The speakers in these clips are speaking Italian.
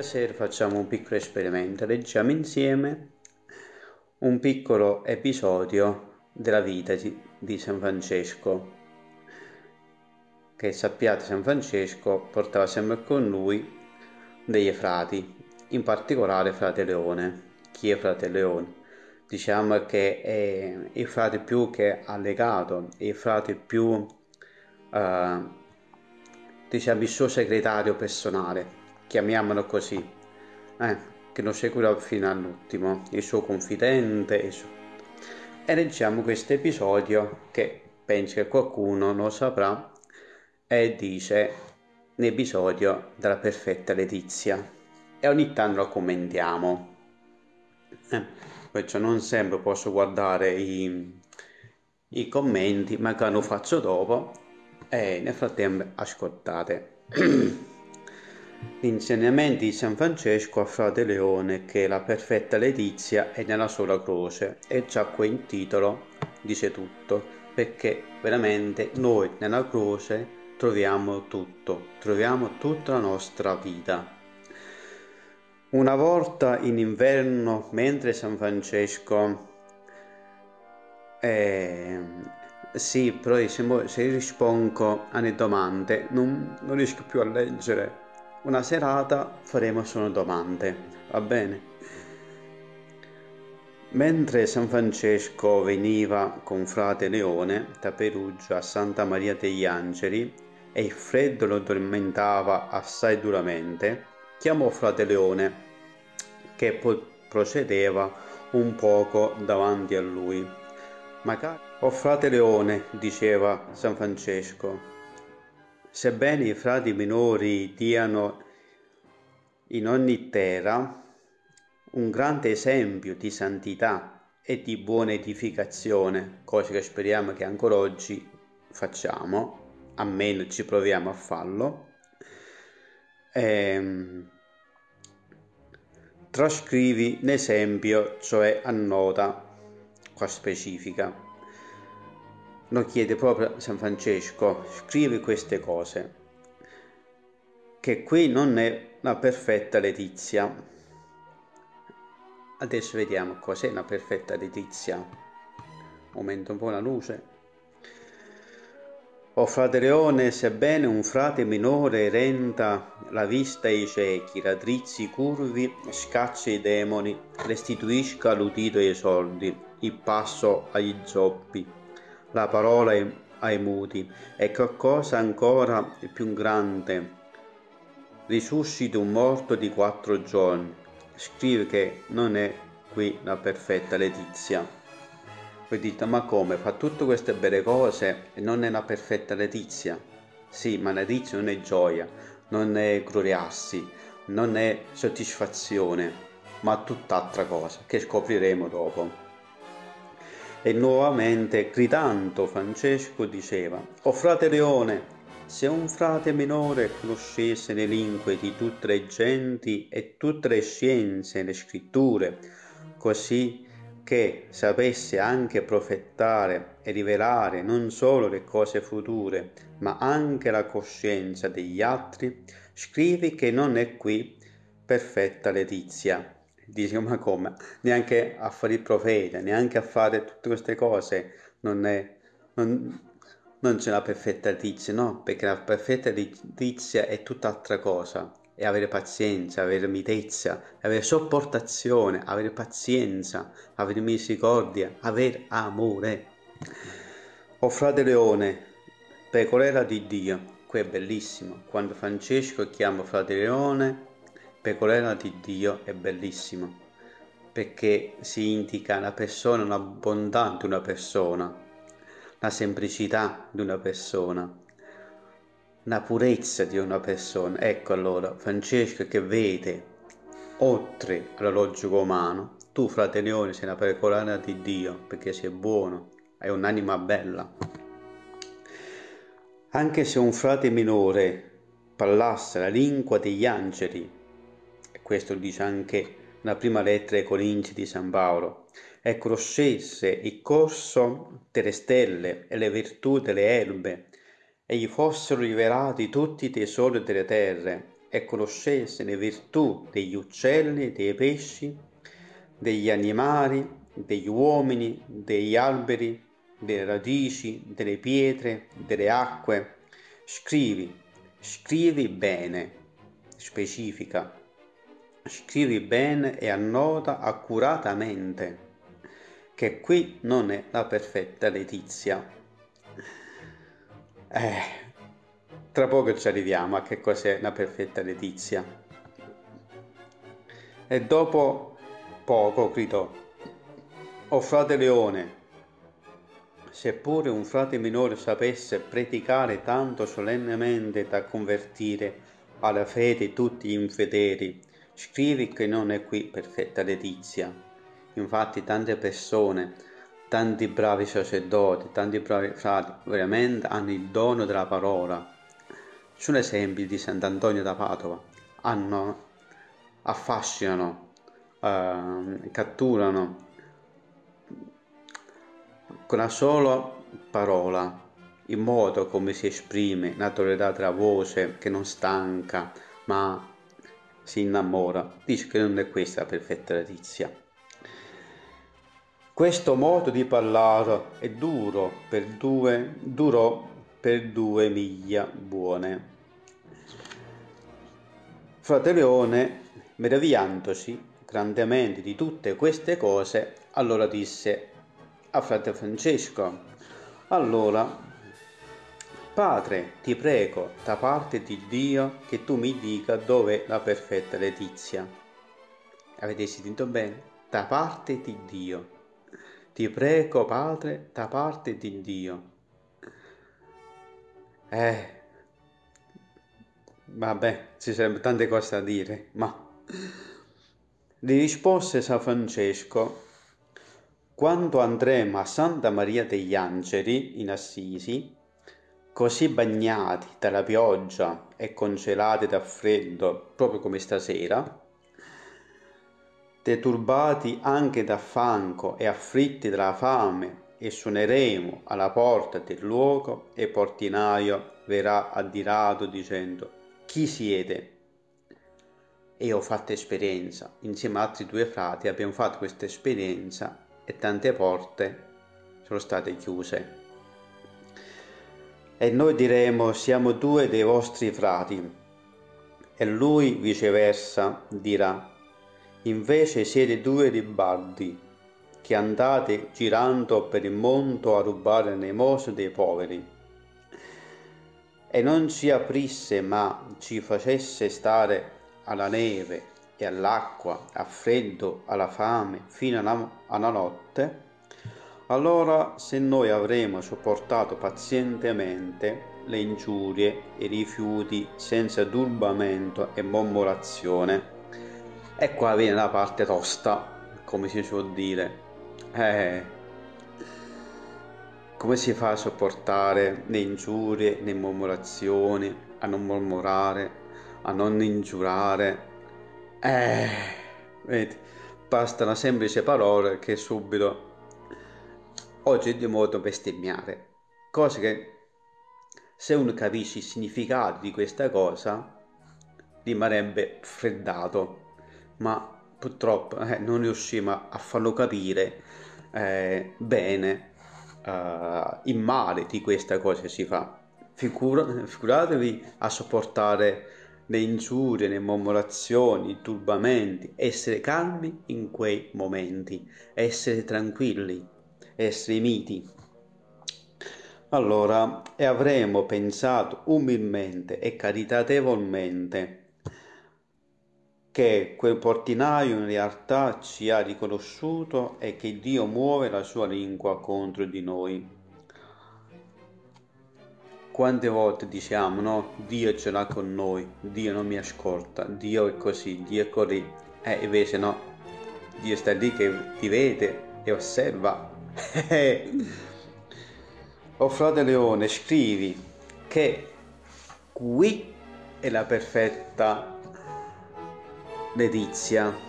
Stasera facciamo un piccolo esperimento, leggiamo insieme un piccolo episodio della vita di, San Francesco. Che sappiate San Francesco portava sempre con lui dei frati, in particolare frate Leone. Chi è frate Leone? Diciamo che è il frate più che ha legato, il frate più, uh, diciamo, il suo segretario personale chiamiamolo così, eh, che lo seguirà fino all'ultimo, il suo confidente. Il suo... E leggiamo questo episodio che penso che qualcuno lo saprà e dice l'episodio della perfetta Letizia e ogni tanto lo commentiamo. Eh, perciò non sempre posso guardare i, i commenti, magari lo faccio dopo e nel frattempo ascoltate. L'insegnamento di San Francesco a Frate Leone che la perfetta letizia è nella sola croce e già in titolo dice tutto perché veramente noi nella croce troviamo tutto, troviamo tutta la nostra vita. Una volta in inverno, mentre San Francesco eh, sì, però se rispondo alle domande non, non riesco più a leggere una serata faremo solo domande, va bene? Mentre San Francesco veniva con frate Leone da Perugia a Santa Maria degli Angeli e il freddo lo tormentava assai duramente, chiamò frate Leone che procedeva un poco davanti a lui. Magari, oh frate Leone, diceva San Francesco, Sebbene i frati minori diano in ogni terra un grande esempio di santità e di buona edificazione, cosa che speriamo che ancora oggi facciamo, almeno ci proviamo a farlo, ehm, trascrivi l'esempio, cioè annota qua specifica lo chiede proprio San Francesco, scrivi queste cose, che qui non è la perfetta letizia. Adesso vediamo cos'è la perfetta letizia. Aumenta un po' la luce. O frate Leone, sebbene un frate minore renda la vista ai ciechi, raddrizzi i curvi, scaccia i demoni, restituisca l'udito ai sordi, il passo agli zoppi, la parola ai muti e qualcosa ancora più grande. Risuscita un morto di quattro giorni. Scrive che non è qui la perfetta Letizia. Voi dite, ma come? Fa tutte queste belle cose e non è la perfetta Letizia? Sì, ma Letizia non è gioia, non è gloriarsi, non è soddisfazione, ma tutt'altra cosa che scopriremo dopo. E nuovamente gridando Francesco diceva, O frate Leone, se un frate minore conoscesse le lingue di tutte le genti e tutte le scienze e le scritture, così che sapesse anche profettare e rivelare non solo le cose future, ma anche la coscienza degli altri, scrivi che non è qui perfetta Letizia dice ma come? Neanche a fare il profeta neanche a fare tutte queste cose non è non, non c'è la perfetta letizia no? Perché la perfetta letizia è tutt'altra cosa. È avere pazienza avere mitezza avere sopportazione avere pazienza avere misericordia avere amore. O frate leone pecorella di dio. Qui è bellissimo. Quando Francesco chiama frate leone pecorella di Dio è bellissimo perché si indica la persona, la bontà di una persona, la semplicità di una persona, la purezza di una persona. Ecco allora Francesco che vede oltre alla logica umana, tu frate Leone sei una pecorella di Dio perché sei buono, hai un'anima bella. Anche se un frate minore parlasse la lingua degli angeli, questo dice anche la prima lettera ai Corinzi di San Paolo, e conoscesse il corso delle stelle e le virtù delle erbe, e gli fossero rivelati tutti i tesori delle terre, e conoscesse le virtù degli uccelli, dei pesci, degli animali, degli uomini, degli alberi, delle radici, delle pietre, delle acque. Scrivi, scrivi bene, specifica. Scrivi bene e annota accuratamente che qui non è la perfetta letizia. Eh, tra poco ci arriviamo a che cos'è la perfetta letizia. E dopo poco gridò, o frate Leone, seppure un frate minore sapesse predicare tanto solennemente da convertire alla fede tutti gli infedeli, scrivi che non è qui perfetta letizia. Infatti tante persone, tanti bravi sacerdoti, tanti bravi frati, veramente hanno il dono della parola. Sono esempi di Sant'Antonio da Padova, hanno, affascinano, eh, catturano con la sola parola, il modo come si esprime, la tonalità della voce che non stanca, ma si innamora. Dice che non è questa la perfetta letizia. Questo modo di parlare è duro per due, durò per due miglia buone. Frate Leone, meravigliandosi grandemente di tutte queste cose, allora disse a frate Francesco, allora, Padre, ti prego da parte di Dio che tu mi dica dove la perfetta letizia. Avete sentito bene? Da parte di Dio. Ti prego, Padre, da parte di Dio. Eh, vabbè, ci sarebbero tante cose da dire, ma... Gli rispose San Francesco, quando andremo a Santa Maria degli Angeli in Assisi, così bagnati dalla pioggia e congelati dal freddo, proprio come stasera, deturbati anche da fanco e afflitti dalla fame, e suoneremo alla porta del luogo e il portinaio verrà addirato dicendo chi siete? E ho fatto esperienza, insieme ad altri due frati abbiamo fatto questa esperienza e tante porte sono state chiuse. E noi diremo siamo due dei vostri frati. E lui viceversa dirà Invece siete due ribaldi che andate girando per il mondo a rubare l'elemosina dei poveri. E non ci aprisse ma ci facesse stare alla neve e all'acqua, al freddo, alla fame, fino alla notte, allora se noi avremo sopportato pazientemente le ingiurie i rifiuti senza turbamento e mormorazione, e qua viene la parte tosta, come si suol dire. Eh, come si fa a sopportare le ingiurie, le mormorazioni, a non mormorare, a non ingiurare? Eh, vedi, basta una semplice parola che subito oggi è di modo bestemmiare. Cose che se uno capisce il significato di questa cosa rimarrebbe freddato ma purtroppo eh, non riusciamo a farlo capire eh, bene eh, il male di questa cosa che si fa. Figura, figuratevi a sopportare le ingiurie, le mormorazioni, i turbamenti, essere calmi in quei momenti, essere tranquilli, essere miti. Allora, e avremo pensato umilmente e caritatevolmente che quel portinaio in realtà ci ha riconosciuto e che Dio muove la sua lingua contro di noi. Quante volte diciamo, no? Dio ce l'ha con noi, Dio non mi ascolta, Dio è così, Dio è così. E eh, invece no, Dio sta lì che ti vede e osserva. Oh frate Leone, scrivi che qui è la perfetta letizia.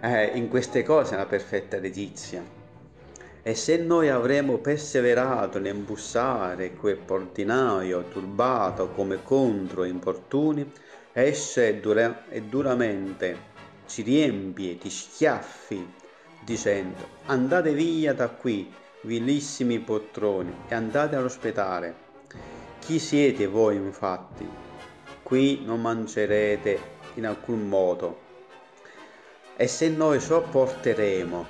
Eh, in queste cose è una perfetta letizia. E se noi avremo perseverato nell'imbussare quel portinaio turbato come contro importuni, esce dura- e duramente ci riempie di schiaffi, dicendo andate via da qui, vilissimi poltroni, e andate all'ospedale. Chi siete voi infatti? Qui non mangerete in alcun modo. E se noi sopporteremo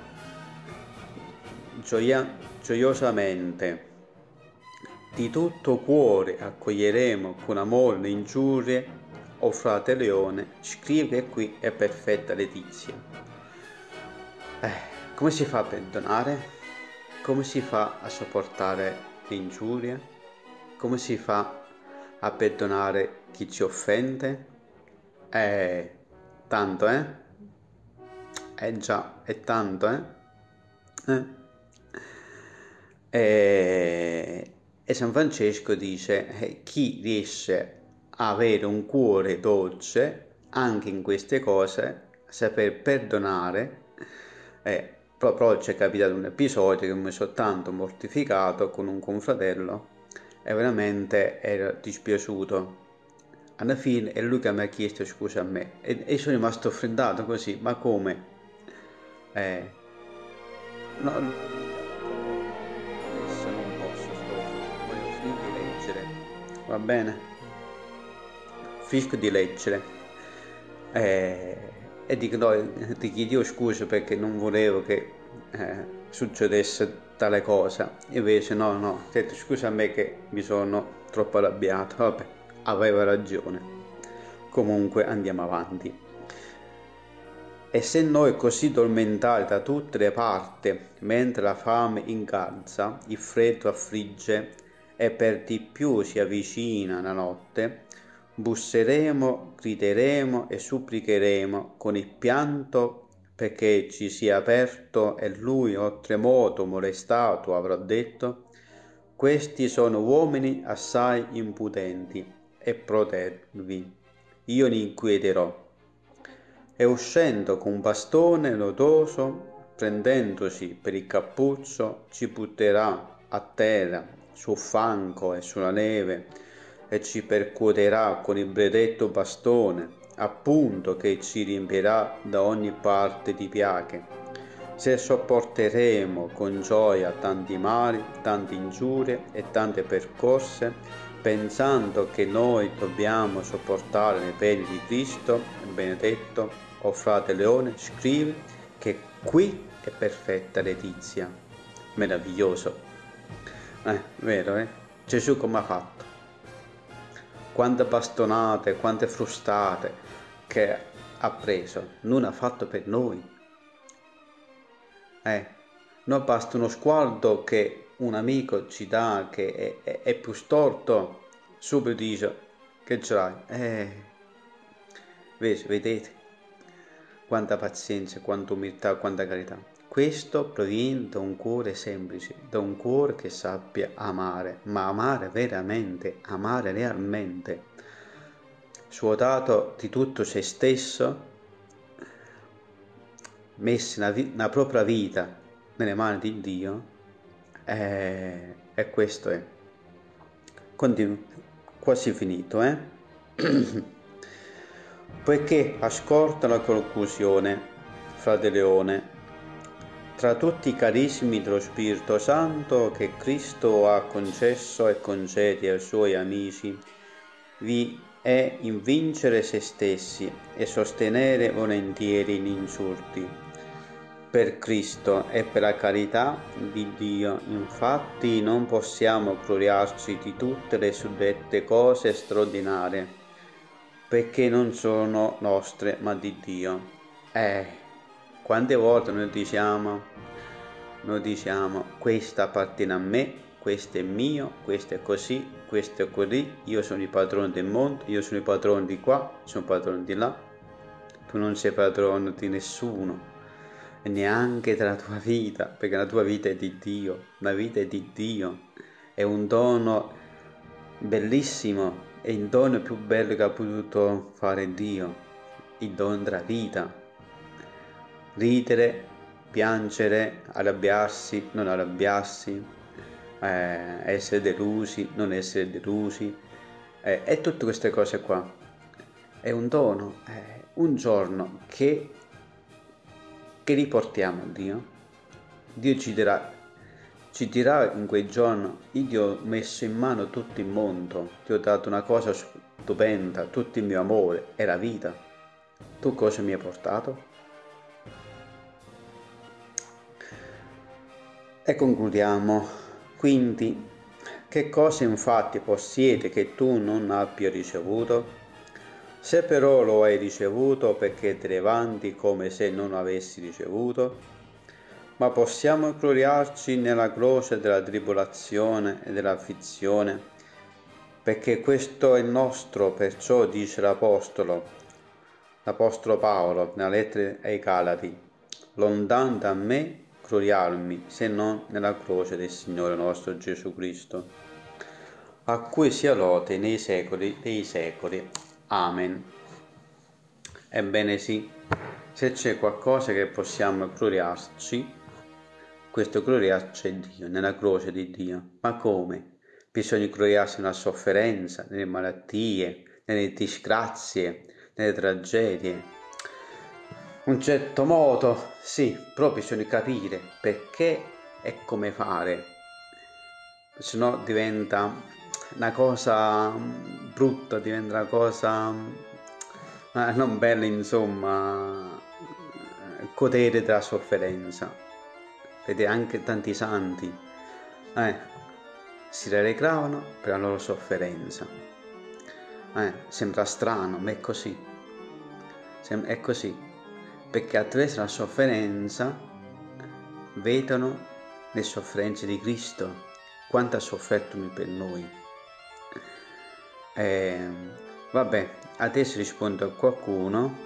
gioia- gioiosamente, di tutto cuore accoglieremo con amore le ingiurie o frate Leone, scrive che qui è perfetta Letizia. Eh, come si fa a perdonare? Come si fa a sopportare l'ingiuria? Come si fa a perdonare chi ci offende? Eh, tanto, eh? Eh già, è tanto, eh? eh? E, e San Francesco dice, eh, chi riesce avere un cuore dolce anche in queste cose, saper perdonare. Eh, proprio oggi è capitato un episodio che mi sono tanto mortificato con un confratello e veramente ero dispiaciuto. Alla fine è lui che mi ha chiesto scusa a me e, e sono rimasto freddato così, ma come? Eh, no, adesso non posso, voglio finire di leggere, va bene? finisco di leggere eh, e dico no, ti chiedo scusa perché non volevo che eh, succedesse tale cosa. Invece no no ho detto scusa a me che mi sono troppo arrabbiato. Vabbè aveva ragione. Comunque andiamo avanti. E se noi così tormentati da tutte le parti mentre la fame incalza il freddo affligge e per di più si avvicina la notte busseremo, grideremo e supplicheremo con il pianto perché ci sia aperto e lui oltremodo molestato avrà detto questi sono uomini assai impudenti e protervi. Io li inquieterò e uscendo con bastone lodoso prendendosi per il cappuccio ci butterà a terra sul fanco e sulla neve e ci percuoterà con il benedetto bastone, appunto che ci riempirà da ogni parte di piaghe. Se sopporteremo con gioia tanti mali, tante ingiurie e tante percorse, pensando che noi dobbiamo sopportare le pene di Cristo, benedetto o frate Leone scrive che qui è perfetta Letizia. Meraviglioso. Eh, vero, eh? Gesù come ha fatto? Quante bastonate, quante frustate che ha preso, non ha fatto per noi. Eh, non basta uno sguardo che un amico ci dà che è, è, è più storto, subito dice che ce l'hai. Eh, vedete quanta pazienza, quanta umiltà, quanta carità. Questo proviene da un cuore semplice, da un cuore che sappia amare, ma amare veramente, amare realmente. Svuotato di tutto se stesso, messo la propria vita nelle mani di Dio, e, e questo è. Continu- quasi finito, eh? Poiché ascolta la conclusione, frate Leone, tra tutti i carismi dello Spirito Santo che Cristo ha concesso e concede ai suoi amici, vi è invincere se stessi e sostenere volentieri gli insulti. Per Cristo e per la carità di Dio, infatti, non possiamo gloriarci di tutte le suddette cose straordinarie, perché non sono nostre ma di Dio. Eh, quante volte noi diciamo, noi diciamo, questo appartiene a me, questo è mio, questo è così, questo è così, io sono il padrone del mondo, io sono il padrone di qua, sono il padrone di là. Tu non sei padrone di nessuno, neanche della tua vita, perché la tua vita è di Dio, la vita è di Dio, è un dono bellissimo, è il dono più bello che ha potuto fare Dio, il dono della vita ridere piangere, arrabbiarsi, non arrabbiarsi, eh, essere delusi, non essere delusi, eh, e tutte queste cose qua. È un dono, è un giorno che, che riportiamo a Dio. Dio ci dirà, ci dirà in quel giorno, io ti ho messo in mano tutto il mondo, ti ho dato una cosa stupenda, tutto il mio amore e la vita. Tu cosa mi hai portato? E concludiamo. Quindi, che cosa infatti possiede che tu non abbia ricevuto? Se però lo hai ricevuto perché te ne vanti come se non avessi ricevuto? Ma possiamo gloriarci nella croce della tribolazione e dell'affizione, perché questo è nostro, perciò dice l'Apostolo, l'Apostolo Paolo nella lettera ai Galati, lontano da me gloriarmi se non nella croce del Signore nostro Gesù Cristo, a cui sia lode nei secoli dei secoli. Amen. Ebbene sì, se c'è qualcosa che possiamo gloriarci, questo gloriarci è Dio, nella croce di Dio. Ma come? Bisogna gloriarsi nella sofferenza, nelle malattie, nelle disgrazie, nelle tragedie, un certo modo, sì, però bisogna capire perché e come fare, se no diventa una cosa brutta, diventa una cosa eh, non bella, insomma, godere della sofferenza. Vedete anche tanti santi eh, si rallegravano per la loro sofferenza. Eh, sembra strano, ma è così. Sem- è così perché attraverso la sofferenza vedono le sofferenze di Cristo, quanto ha sofferto per noi. Eh, vabbè, adesso rispondo a qualcuno